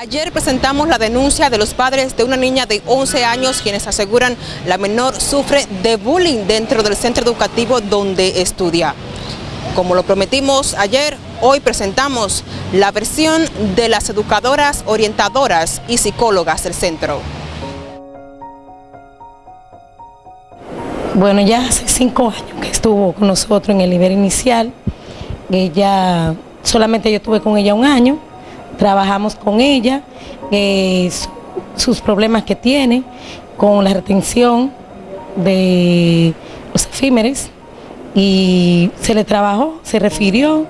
Ayer presentamos la denuncia de los padres de una niña de 11 años quienes aseguran la menor sufre de bullying dentro del centro educativo donde estudia. Como lo prometimos ayer, hoy presentamos la versión de las educadoras, orientadoras y psicólogas del centro. Bueno, ya hace cinco años que estuvo con nosotros en el nivel inicial. Ella, solamente yo estuve con ella un año trabajamos con ella, eh, sus problemas que tiene, con la retención de los efímeres y se le trabajó, se refirió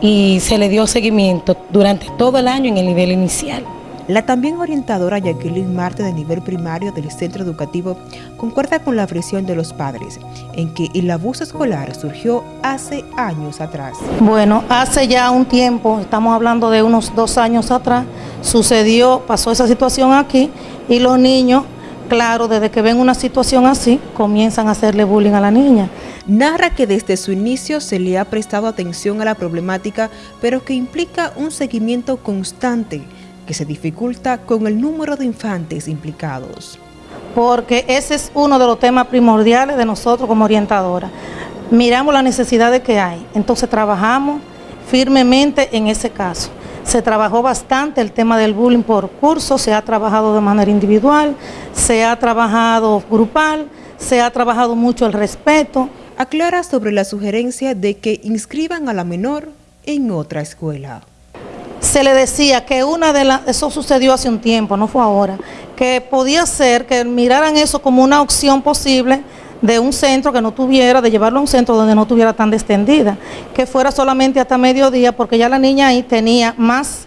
y se le dio seguimiento durante todo el año en el nivel inicial. La también orientadora Jacqueline Marte de nivel primario del centro educativo concuerda con la presión de los padres en que el abuso escolar surgió hace años atrás. Bueno, hace ya un tiempo, estamos hablando de unos dos años atrás, sucedió, pasó esa situación aquí y los niños, claro, desde que ven una situación así, comienzan a hacerle bullying a la niña. Narra que desde su inicio se le ha prestado atención a la problemática, pero que implica un seguimiento constante que se dificulta con el número de infantes implicados. Porque ese es uno de los temas primordiales de nosotros como orientadora. Miramos las necesidades que hay, entonces trabajamos firmemente en ese caso. Se trabajó bastante el tema del bullying por curso, se ha trabajado de manera individual, se ha trabajado grupal, se ha trabajado mucho el respeto. Aclara sobre la sugerencia de que inscriban a la menor en otra escuela se le decía que una de las, eso sucedió hace un tiempo, no fue ahora, que podía ser que miraran eso como una opción posible de un centro que no tuviera, de llevarlo a un centro donde no tuviera tan extendida, que fuera solamente hasta mediodía, porque ya la niña ahí tenía más,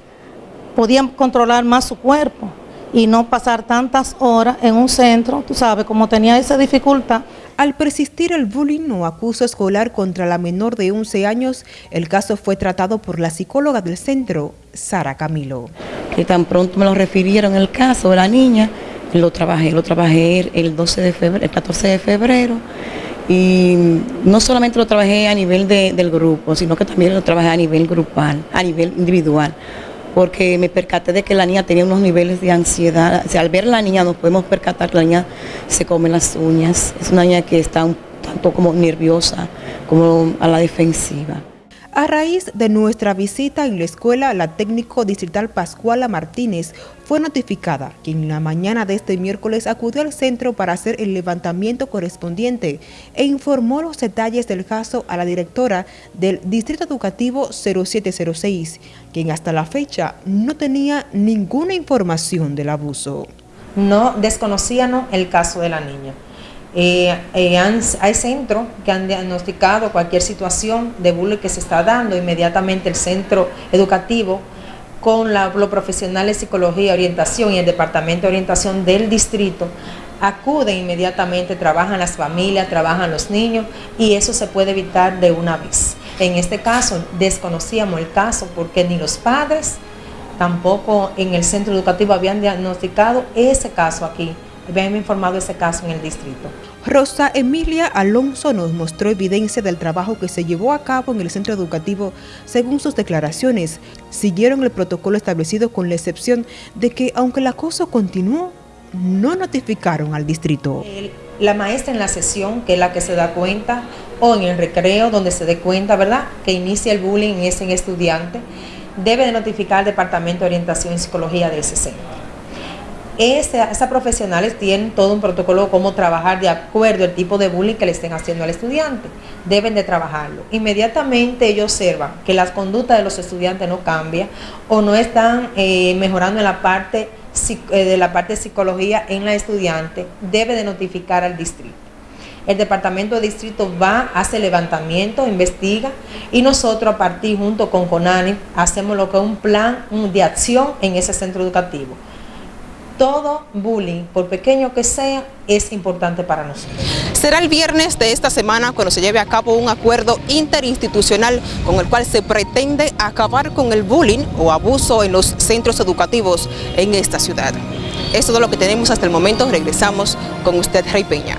podía controlar más su cuerpo y no pasar tantas horas en un centro, tú sabes, como tenía esa dificultad, al persistir el bullying o acuso escolar contra la menor de 11 años, el caso fue tratado por la psicóloga del centro, Sara Camilo. Que tan pronto me lo refirieron el caso de la niña, lo trabajé, lo trabajé el 12 de febrero, el 14 de febrero, y no solamente lo trabajé a nivel del grupo, sino que también lo trabajé a nivel grupal, a nivel individual porque me percaté de que la niña tenía unos niveles de ansiedad. Al ver la niña nos podemos percatar que la niña se come las uñas. Es una niña que está un tanto como nerviosa, como a la defensiva. A raíz de nuestra visita en la escuela, la técnico distrital Pascuala Martínez fue notificada que en la mañana de este miércoles acudió al centro para hacer el levantamiento correspondiente e informó los detalles del caso a la directora del Distrito Educativo 0706, quien hasta la fecha no tenía ninguna información del abuso. No desconocían el caso de la niña. Eh, eh, hay centros que han diagnosticado cualquier situación de bullying que se está dando, inmediatamente el centro educativo con los profesionales de psicología, orientación y el departamento de orientación del distrito acuden inmediatamente, trabajan las familias, trabajan los niños y eso se puede evitar de una vez. En este caso desconocíamos el caso porque ni los padres tampoco en el centro educativo habían diagnosticado ese caso aquí habían informado ese caso en el distrito. Rosa Emilia Alonso nos mostró evidencia del trabajo que se llevó a cabo en el centro educativo. Según sus declaraciones, siguieron el protocolo establecido con la excepción de que, aunque el acoso continuó, no notificaron al distrito. La maestra en la sesión, que es la que se da cuenta, o en el recreo, donde se dé cuenta, ¿verdad?, que inicia el bullying en ese estudiante, debe de notificar al Departamento de Orientación y Psicología del 60. Este, esas profesionales tienen todo un protocolo de cómo trabajar de acuerdo al tipo de bullying que le estén haciendo al estudiante. Deben de trabajarlo. Inmediatamente ellos observan que las conductas de los estudiantes no cambian o no están eh, mejorando en la parte eh, de la parte de psicología en la estudiante, debe de notificar al distrito. El departamento de distrito va, hace levantamiento, investiga y nosotros a partir junto con CONANI hacemos lo que es un plan de acción en ese centro educativo todo bullying, por pequeño que sea, es importante para nosotros. Será el viernes de esta semana cuando se lleve a cabo un acuerdo interinstitucional con el cual se pretende acabar con el bullying o abuso en los centros educativos en esta ciudad. Es todo lo que tenemos hasta el momento. Regresamos con usted, Rey Peña.